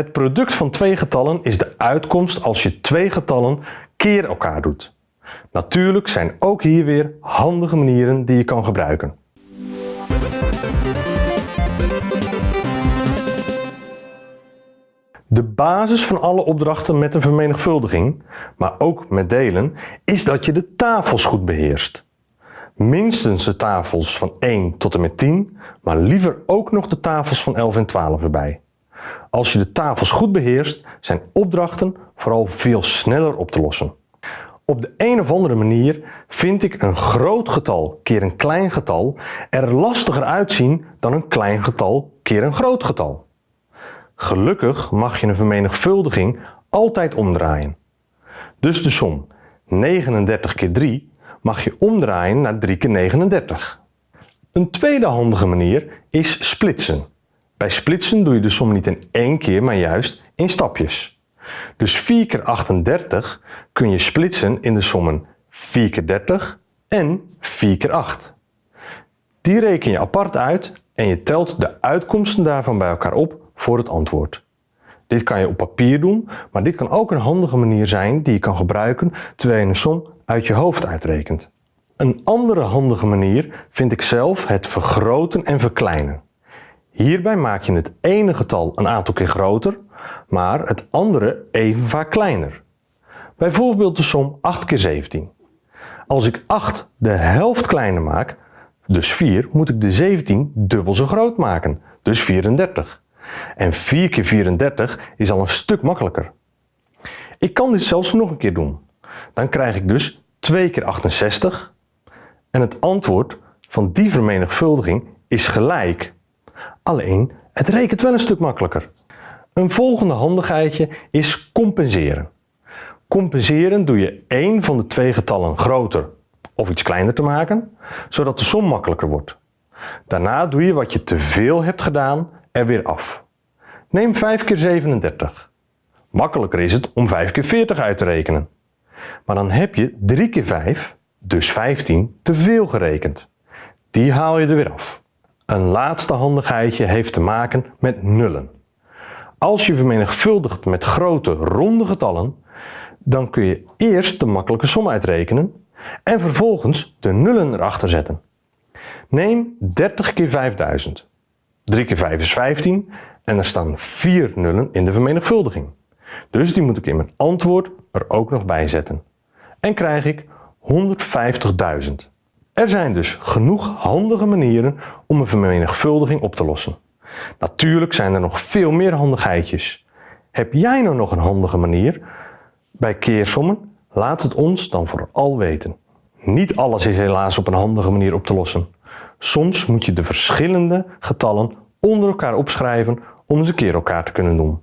Het product van twee getallen is de uitkomst als je twee getallen keer elkaar doet. Natuurlijk zijn ook hier weer handige manieren die je kan gebruiken. De basis van alle opdrachten met een vermenigvuldiging, maar ook met delen, is dat je de tafels goed beheerst. Minstens de tafels van 1 tot en met 10, maar liever ook nog de tafels van 11 en 12 erbij. Als je de tafels goed beheerst, zijn opdrachten vooral veel sneller op te lossen. Op de een of andere manier vind ik een groot getal keer een klein getal er lastiger uitzien dan een klein getal keer een groot getal. Gelukkig mag je een vermenigvuldiging altijd omdraaien. Dus de som 39 keer 3 mag je omdraaien naar 3 keer 39. Een tweede handige manier is splitsen. Bij splitsen doe je de som niet in één keer, maar juist in stapjes. Dus 4 keer 38 kun je splitsen in de sommen 4 keer 30 en 4 keer 8. Die reken je apart uit en je telt de uitkomsten daarvan bij elkaar op voor het antwoord. Dit kan je op papier doen, maar dit kan ook een handige manier zijn die je kan gebruiken terwijl je een som uit je hoofd uitrekent. Een andere handige manier vind ik zelf het vergroten en verkleinen. Hierbij maak je het ene getal een aantal keer groter, maar het andere even vaak kleiner. Bijvoorbeeld de som 8 keer 17. Als ik 8 de helft kleiner maak, dus 4, moet ik de 17 dubbel zo groot maken, dus 34. En 4 keer 34 is al een stuk makkelijker. Ik kan dit zelfs nog een keer doen. Dan krijg ik dus 2 keer 68 en het antwoord van die vermenigvuldiging is gelijk. Alleen, het rekent wel een stuk makkelijker. Een volgende handigheidje is compenseren. Compenseren doe je één van de twee getallen groter of iets kleiner te maken, zodat de som makkelijker wordt. Daarna doe je wat je te veel hebt gedaan er weer af. Neem 5 keer 37. Makkelijker is het om 5 keer 40 uit te rekenen. Maar dan heb je 3 keer 5, dus 15, te veel gerekend. Die haal je er weer af. Een laatste handigheidje heeft te maken met nullen. Als je vermenigvuldigt met grote ronde getallen, dan kun je eerst de makkelijke som uitrekenen en vervolgens de nullen erachter zetten. Neem 30 keer 5000. 3 keer 5 is 15 en er staan 4 nullen in de vermenigvuldiging. Dus die moet ik in mijn antwoord er ook nog bij zetten. En krijg ik 150.000. Er zijn dus genoeg handige manieren om een vermenigvuldiging op te lossen. Natuurlijk zijn er nog veel meer handigheidjes. Heb jij nou nog een handige manier bij keersommen? Laat het ons dan vooral weten. Niet alles is helaas op een handige manier op te lossen. Soms moet je de verschillende getallen onder elkaar opschrijven om ze keer elkaar te kunnen doen.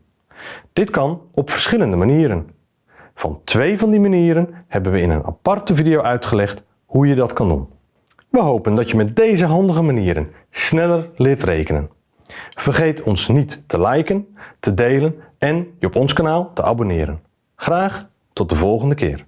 Dit kan op verschillende manieren. Van twee van die manieren hebben we in een aparte video uitgelegd hoe je dat kan doen. We hopen dat je met deze handige manieren sneller leert rekenen. Vergeet ons niet te liken, te delen en je op ons kanaal te abonneren. Graag tot de volgende keer.